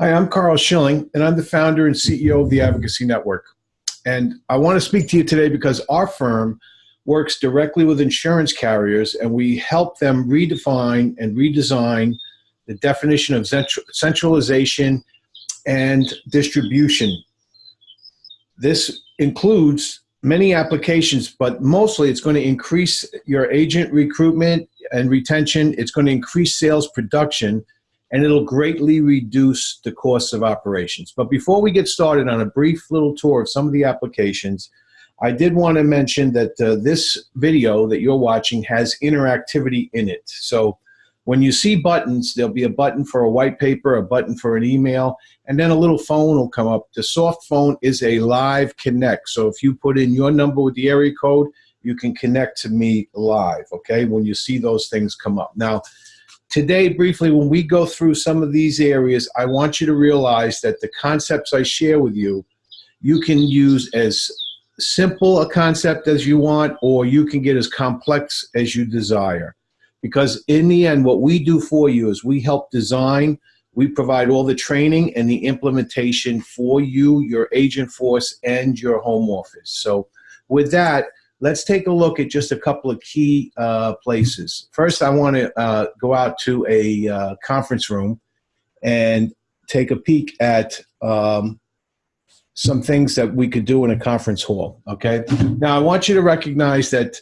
Hi, I'm Carl Schilling, and I'm the founder and CEO of the Advocacy Network. And I want to speak to you today because our firm works directly with insurance carriers, and we help them redefine and redesign the definition of centralization and distribution. This includes many applications, but mostly it's going to increase your agent recruitment and retention. It's going to increase sales production and it'll greatly reduce the costs of operations. But before we get started on a brief little tour of some of the applications, I did want to mention that uh, this video that you're watching has interactivity in it. So when you see buttons, there'll be a button for a white paper, a button for an email, and then a little phone will come up. The soft phone is a live connect. So if you put in your number with the area code, you can connect to me live, okay, when you see those things come up. Now, Today, briefly, when we go through some of these areas, I want you to realize that the concepts I share with you, you can use as simple a concept as you want, or you can get as complex as you desire. Because in the end, what we do for you is we help design, we provide all the training and the implementation for you, your agent force, and your home office. So with that, let's take a look at just a couple of key uh, places. First, I want to uh, go out to a uh, conference room and take a peek at um, some things that we could do in a conference hall, okay? Now, I want you to recognize that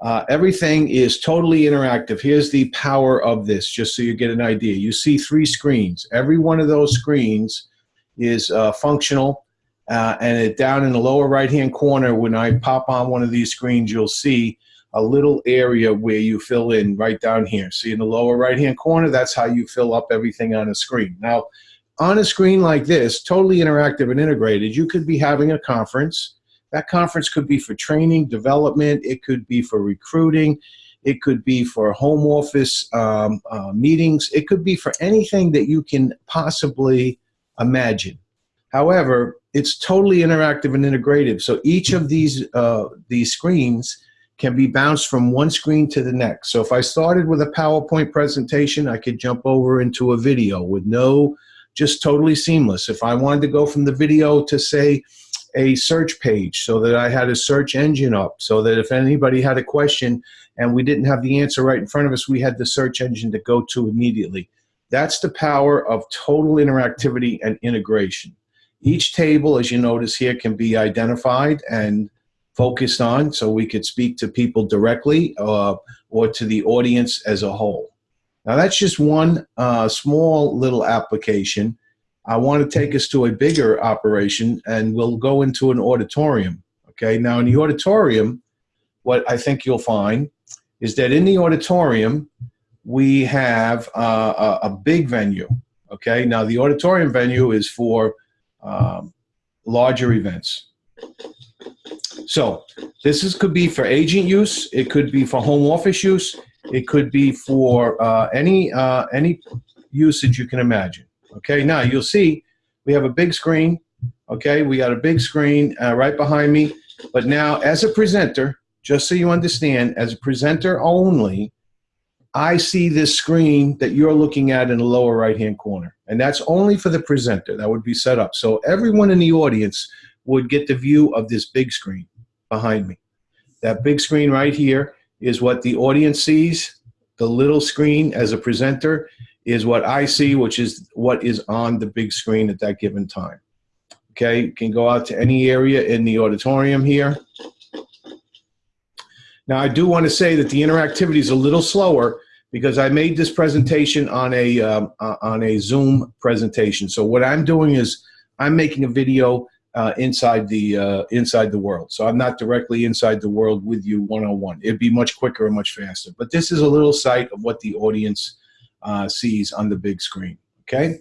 uh, everything is totally interactive. Here's the power of this, just so you get an idea. You see three screens. Every one of those screens is uh, functional uh, and it, down in the lower right hand corner, when I pop on one of these screens, you'll see a little area where you fill in right down here. See in the lower right hand corner, that's how you fill up everything on a screen. Now, on a screen like this, totally interactive and integrated, you could be having a conference. That conference could be for training, development, it could be for recruiting, it could be for home office um, uh, meetings, it could be for anything that you can possibly imagine. However, it's totally interactive and integrative. So each of these, uh, these screens can be bounced from one screen to the next. So if I started with a PowerPoint presentation, I could jump over into a video with no, just totally seamless. If I wanted to go from the video to say a search page so that I had a search engine up so that if anybody had a question and we didn't have the answer right in front of us, we had the search engine to go to immediately. That's the power of total interactivity and integration. Each table, as you notice here, can be identified and focused on so we could speak to people directly uh, or to the audience as a whole. Now that's just one uh, small little application. I want to take us to a bigger operation and we'll go into an auditorium. Okay, now in the auditorium, what I think you'll find is that in the auditorium, we have uh, a, a big venue. Okay, now the auditorium venue is for um, larger events. So this is, could be for agent use. It could be for home office use. It could be for uh, any, uh, any usage you can imagine. Okay, now you'll see we have a big screen. Okay, we got a big screen uh, right behind me. But now as a presenter, just so you understand, as a presenter only, I see this screen that you're looking at in the lower right-hand corner. And that's only for the presenter. That would be set up. So everyone in the audience would get the view of this big screen behind me. That big screen right here is what the audience sees. The little screen as a presenter is what I see, which is what is on the big screen at that given time. Okay, you can go out to any area in the auditorium here. Now, I do want to say that the interactivity is a little slower because I made this presentation on a, um, uh, on a Zoom presentation. So what I'm doing is I'm making a video uh, inside the uh, inside the world. So I'm not directly inside the world with you one-on-one. It'd be much quicker and much faster. But this is a little sight of what the audience uh, sees on the big screen, okay?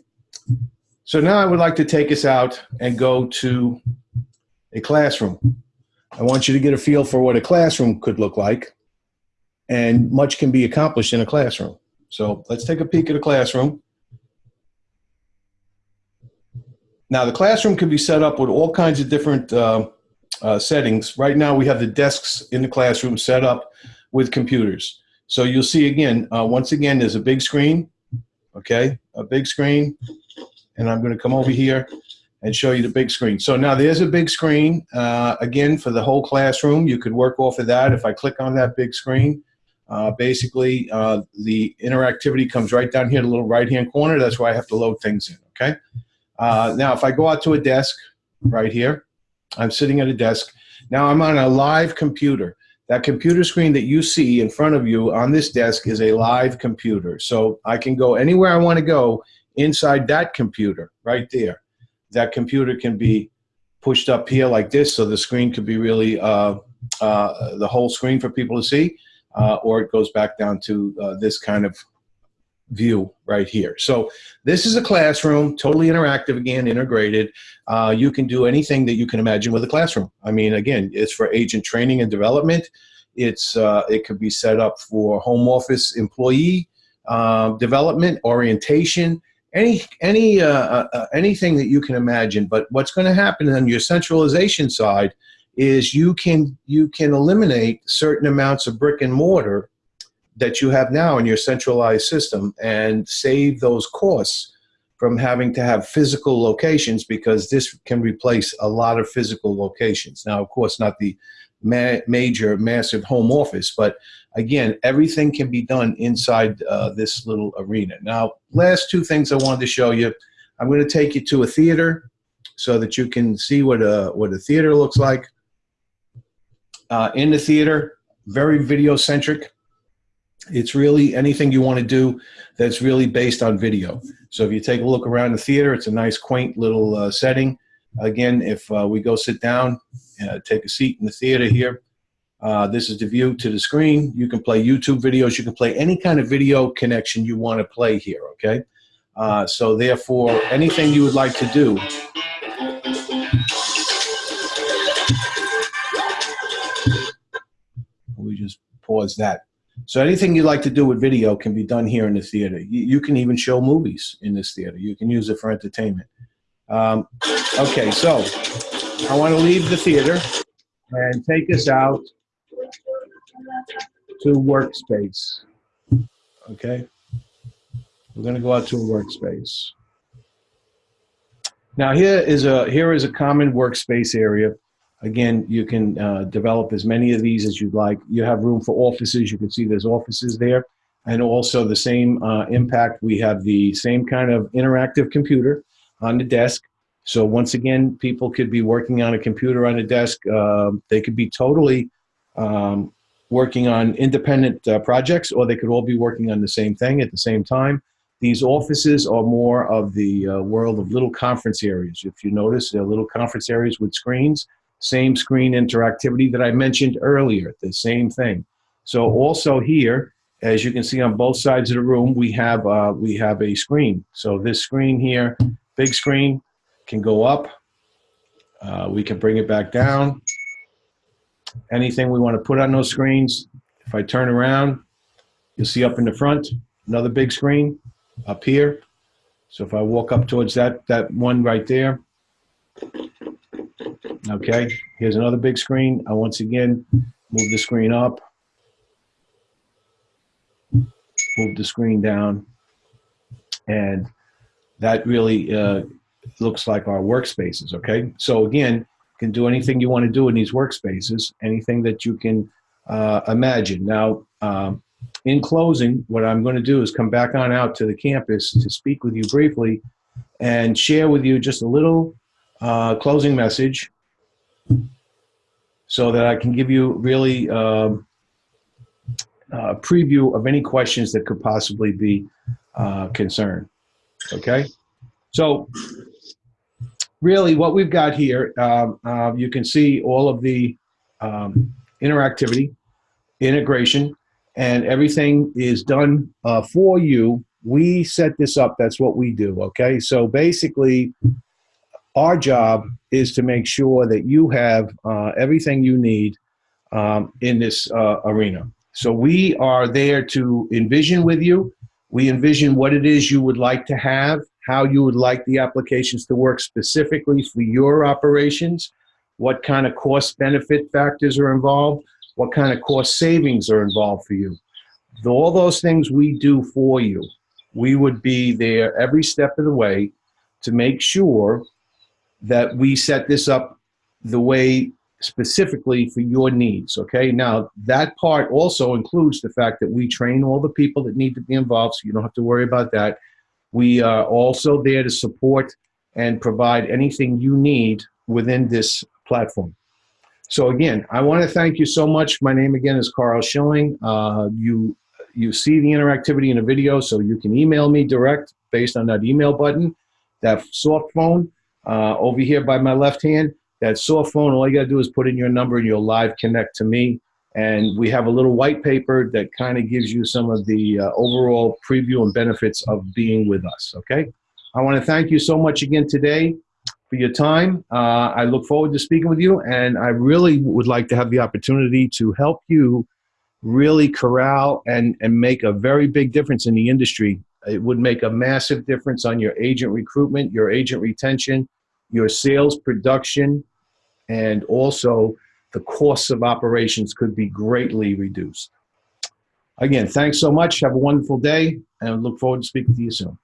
So now I would like to take us out and go to a classroom. I want you to get a feel for what a classroom could look like. And much can be accomplished in a classroom. So let's take a peek at a classroom. Now the classroom can be set up with all kinds of different uh, uh, settings. Right now we have the desks in the classroom set up with computers. So you'll see again, uh, once again, there's a big screen, okay, a big screen, and I'm going to come over here and show you the big screen. So now there's a big screen, uh, again, for the whole classroom. You could work off of that. If I click on that big screen, uh, basically uh, the interactivity comes right down here, the little right-hand corner. That's where I have to load things in, okay? Uh, now, if I go out to a desk right here, I'm sitting at a desk. Now I'm on a live computer. That computer screen that you see in front of you on this desk is a live computer. So I can go anywhere I want to go inside that computer right there. That computer can be pushed up here like this so the screen could be really uh, uh, the whole screen for people to see uh, or it goes back down to uh, this kind of view right here. So this is a classroom, totally interactive again, integrated. Uh, you can do anything that you can imagine with a classroom. I mean, again, it's for agent training and development. It's uh, It could be set up for home office employee uh, development, orientation, any, any, uh, uh, uh, anything that you can imagine. But what's going to happen on your centralization side is you can, you can eliminate certain amounts of brick and mortar that you have now in your centralized system and save those costs from having to have physical locations because this can replace a lot of physical locations. Now, of course, not the ma major, massive home office, but again, everything can be done inside uh, this little arena. Now, last two things I wanted to show you. I'm going to take you to a theater so that you can see what a, what a theater looks like. Uh, in the theater, very video centric it's really anything you want to do that's really based on video. So if you take a look around the theater, it's a nice, quaint little uh, setting. Again, if uh, we go sit down, uh, take a seat in the theater here, uh, this is the view to the screen. You can play YouTube videos. You can play any kind of video connection you want to play here, okay? Uh, so therefore, anything you would like to do, we just pause that. So anything you like to do with video can be done here in the theater. You, you can even show movies in this theater. You can use it for entertainment. Um, okay, so I want to leave the theater and take us out to workspace. Okay, we're going to go out to a workspace. Now here is a here is a common workspace area Again, you can uh, develop as many of these as you'd like. You have room for offices. You can see there's offices there. And also the same uh, impact, we have the same kind of interactive computer on the desk. So once again, people could be working on a computer on a desk. Uh, they could be totally um, working on independent uh, projects, or they could all be working on the same thing at the same time. These offices are more of the uh, world of little conference areas. If you notice, they're little conference areas with screens same screen interactivity that I mentioned earlier, the same thing. So also here, as you can see on both sides of the room, we have, uh, we have a screen. So this screen here, big screen, can go up. Uh, we can bring it back down. Anything we want to put on those screens, if I turn around, you'll see up in the front, another big screen up here. So if I walk up towards that, that one right there, Okay, here's another big screen. I once again move the screen up, move the screen down, and that really uh, looks like our workspaces, okay? So again, you can do anything you want to do in these workspaces, anything that you can uh, imagine. Now, um, in closing, what I'm going to do is come back on out to the campus to speak with you briefly and share with you just a little uh, closing message so that I can give you really um, a preview of any questions that could possibly be uh, concerned. Okay, so really what we've got here, uh, you can see all of the um, interactivity, integration, and everything is done uh, for you. We set this up, that's what we do, okay? So basically, our job is to make sure that you have uh, everything you need um, in this uh, arena. So we are there to envision with you. We envision what it is you would like to have, how you would like the applications to work specifically for your operations, what kind of cost benefit factors are involved, what kind of cost savings are involved for you. All those things we do for you. We would be there every step of the way to make sure that we set this up the way specifically for your needs. Okay. Now, that part also includes the fact that we train all the people that need to be involved, so you don't have to worry about that. We are also there to support and provide anything you need within this platform. So again, I want to thank you so much. My name again is Carl Schilling. Uh, you you see the interactivity in the video, so you can email me direct based on that email button, that soft phone uh, over here by my left hand. That soft phone, all you got to do is put in your number and you'll live connect to me. And we have a little white paper that kind of gives you some of the uh, overall preview and benefits of being with us. Okay. I want to thank you so much again today for your time. Uh, I look forward to speaking with you, and I really would like to have the opportunity to help you really corral and, and make a very big difference in the industry. It would make a massive difference on your agent recruitment, your agent retention, your sales production, and also the costs of operations could be greatly reduced. Again, thanks so much. Have a wonderful day, and look forward to speaking to you soon.